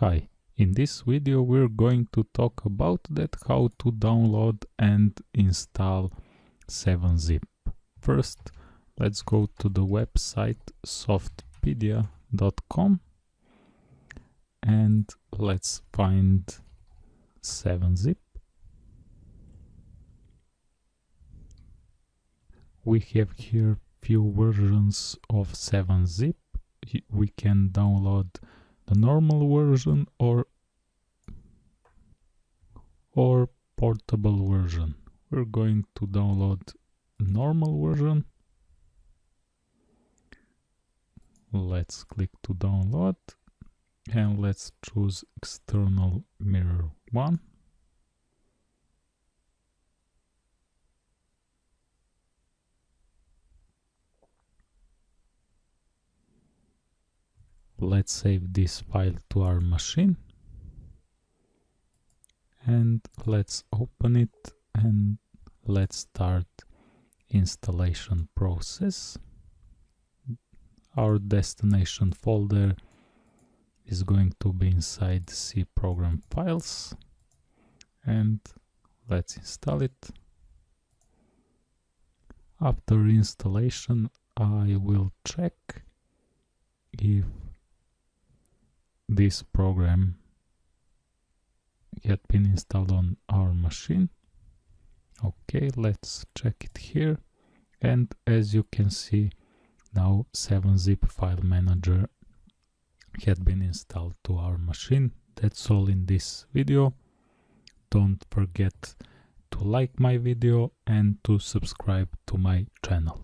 Hi, in this video we're going to talk about that how to download and install 7-zip. First, let's go to the website softpedia.com and let's find 7-zip. We have here few versions of 7-zip. We can download the normal version or or portable version. We're going to download normal version. Let's click to download and let's choose external mirror 1. Let's save this file to our machine. And let's open it and let's start installation process. Our destination folder is going to be inside C program files. And let's install it. After installation I will check if this program had been installed on our machine. Okay let's check it here. And as you can see now 7-zip file manager had been installed to our machine. That's all in this video. Don't forget to like my video and to subscribe to my channel